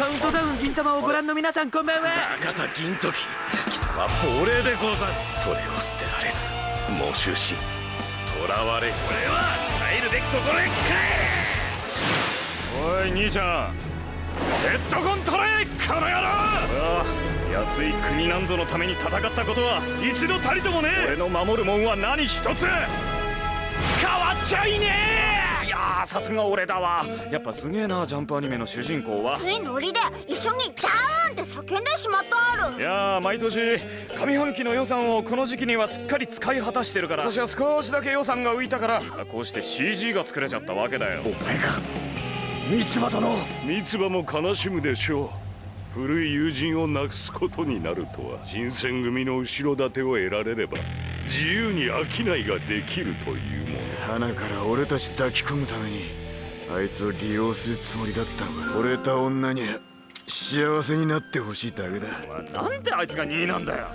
カウントダウン銀玉をご覧の皆さんこんばんは。坂田銀時貴様亡霊でござるそれを捨てられず。喪主し囚われこれは帰るべきところへ帰れ。おい兄ちゃんヘッドコントレイこの野郎。俺は安い国なんぞのために戦ったことは一度たりともね俺の守るもんは何一つ。変わっちゃいねえやさすが俺だわ。やっぱすげえなジャンプアニメの主人公は。ついノリで一緒にダーンって叫んでしまったある。いや毎年上半期の予算をこの時期にはすっかり使い果たしてるから。私は少しだけ予算が浮いたから。こうして CG が作れちゃったわけだよ。お前が三つ葉殿。三つ葉も悲しむでしょう古い友人をなくすことになるとは新選組の後ろ盾を得られれば自由に商いができるというもの花か。ら俺たち抱き込むためにあいつを利用するつもりだったのか。惚れた女に幸せになってほしいだけだ。なんであいつが2位なんだよ。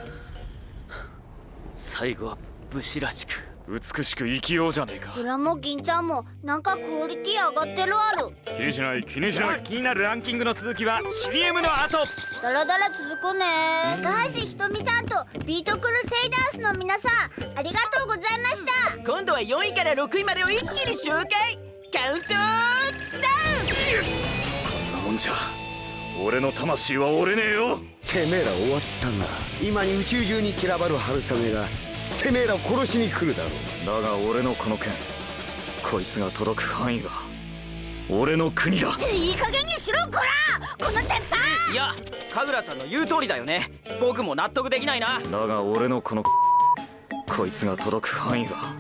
最後は武士らしく。美しく生きようじゃねえか。それも銀ちゃんもなんかクオリティ上がってるある。気にしない気にしない気になるランキングの続きは CM の後。だらだら続くね。高橋ひとみさんとビートクルセイダースの皆さんありがとうございました。今度は4位から6位までを一気に紹介カウントダウン。こんなもんじゃ。俺の魂は折れねえよ。てめえら終わったんだ。今に宇宙中に散らばる春雨がてめえら殺しに来るだろう。だが俺のこの剣こいつが届く範囲は俺の国だ。いい加減にしろこら！この鉄板！いや神楽ちゃんの言う通りだよね。僕も納得できないな。だが俺のこのこいつが届く範囲は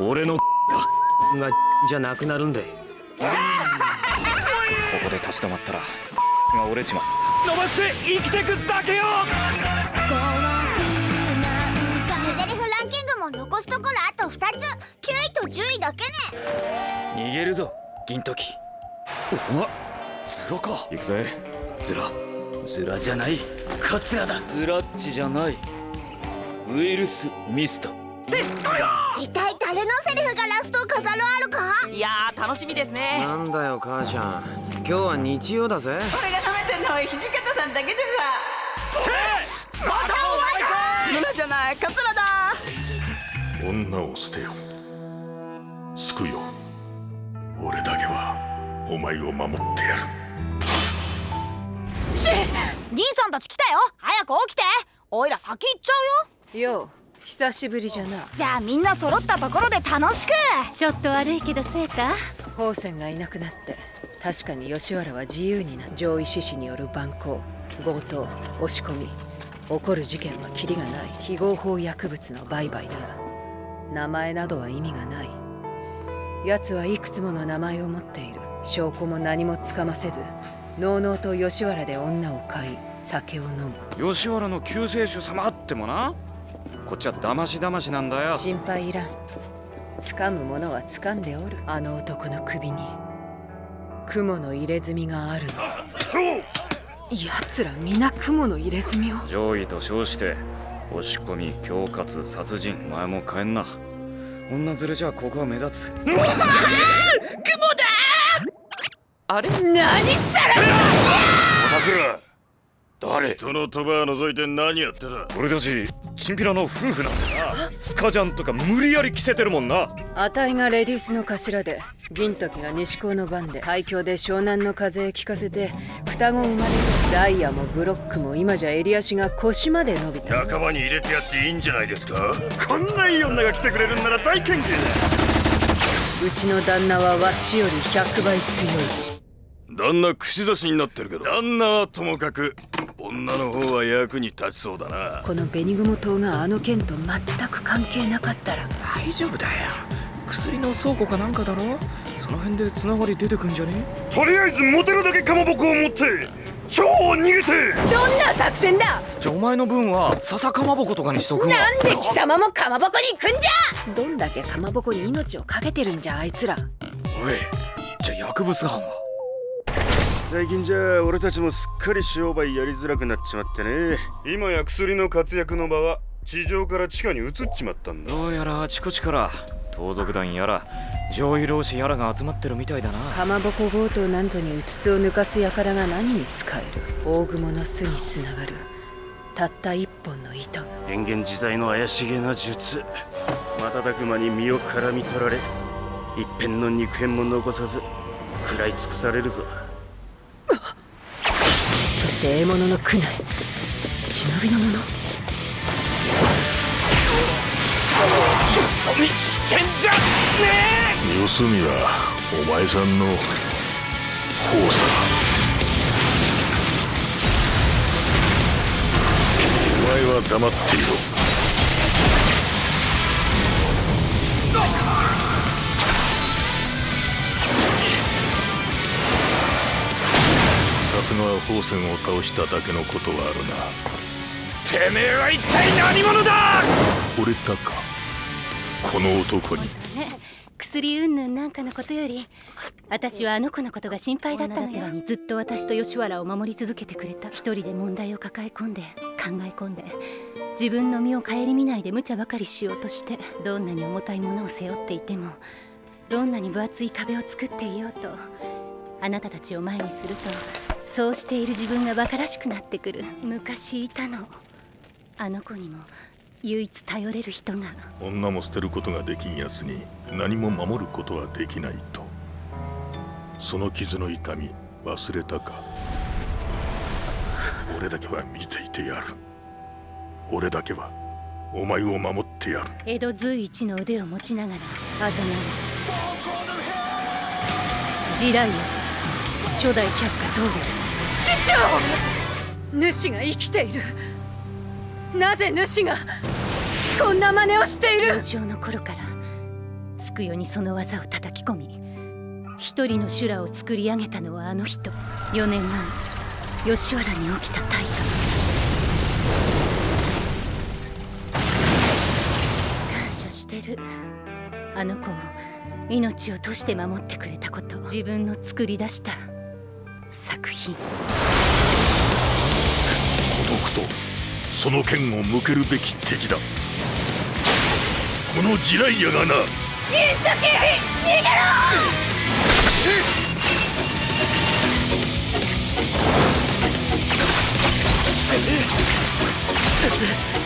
俺のががじゃなくなるんでここで立ち止まったらが折れちまってさ。伸ばして生きてくだけよぞ銀時。おわズラか。行くぜ。ズラ。ズラじゃない。カツラだ。ズラッチじゃない。ウイルスミスト。デストロ一体誰のセリフがラストを飾るあるか？いや楽しみですね。なんだよ母ちゃん。今日は日曜だぜ。俺が食べてんのは土方さんだけでさまたお前かユナじゃないカツラだ。女を捨てよ。救うよお前を守ってやる。し銀さんたち来たよ。早く起きて。おいら先行っちゃうよ。よう久しぶりじゃな。じゃあみんな揃ったところで楽しく。ちょっと悪いけどセータ宝泉がいなくなって確かに吉原は自由にな上位志士による蛮行強盗押し込み。起こる事件はキリがない。非合法薬物の売買だ。名前などは意味がない。奴はいくつもの名前を持っている証拠も何もつかませずのうのうと吉原で女を買い酒を飲む。吉原の救世主様ってもな。こっちは騙し騙しなんだよ。心配いらん。掴むものは掴んでおる。あの男の首に。雲の入れ墨があるの。奴ら皆雲の入れ墨を。上位と称して押し込み恐喝殺人。お前も帰んな。女連れじゃここは目立つあれ？何さら誰？人の鳥羽覗いて何やってた俺たちチンピラの夫婦なんです。スカジャンとか無理やり着せてるもんな。あたいがレディースの頭で銀時が西高の番で海峡で湘南の風へ聞かせて双子生まれてダイヤもブロックも今じゃ襟足が腰まで伸びた。仲間に入れてやっていいんじゃないですか？こんないい女が来てくれるんなら大歓迎だうちの旦那はワッチより100倍強い旦那串刺しになってるけど。旦那はともかく女の方は役に立ちそうだな。この紅雲島があの件と全く関係なかったら。大丈夫だよ。薬の倉庫かなんかだろ？その辺でつながり出てくんじゃね？とりあえずモテるだけかまぼこを持って超逃げて。どんな作戦だ？じゃあお前の分は笹かまぼことかにしとくわ。なんで貴様もかまぼこに行くんじゃ？どんだけかまぼこに命を懸けてるんじゃあいつら。おいじゃあ薬物犯は？最近じゃ俺たちもすっかり商売やりづらくなっちまってね。今や薬の活躍の場は地上から地下に移っちまったんだ。どうやらあちこちから盗賊団やら上位老子やらが集まってるみたいだな。かまぼこ強盗なんぞにうつつを抜かす輩が何に使える？大雲の巣につながる。たった一本の糸が。変幻自在の怪しげな術。瞬く間に身を絡み取られ一片の肉片も残さず食らい尽くされるぞ。そして獲物の苦難。忍びの者よそ見してんじゃね四隅はお前さんの。方さお前は黙っていろ。さすがは宝泉を倒しただけのことはあるな。てめえは一体何者だ！惚れたか？この男に。ね薬云々なんかのことより私はあの子のことが心配だったのよ。ずっと私と吉原を守り続けてくれた。一人で問題を抱え込んで考え込んで自分の身を顧みないで無茶ばかりしようとしてどんなに重たいものを背負っていてもどんなに分厚い壁を作っていようとあなたたちを前にするとそうしている自分が馬鹿らしくなってくる。昔いたの。あの子にも唯一頼れる人が。女も捨てることができんやつに何も守ることはできないと。その傷の痛み忘れたか。俺だけは見ていてやる。俺だけはお前を守ってやる。江戸随一の腕を持ちながらあざなう地雷や初代百科棟梁師匠主が生きている。なぜ主がこんな真似をしている？幼少の頃からつくよにその技を叩き込み一人の修羅を作り上げたのはあの人。4年前吉原に起きた大火。感謝してる。あの子を命を賭して守ってくれたこと。自分の作り出した。作品。孤独とその剣を向けるべき敵だ。この地雷屋がな。水時逃げろ！己を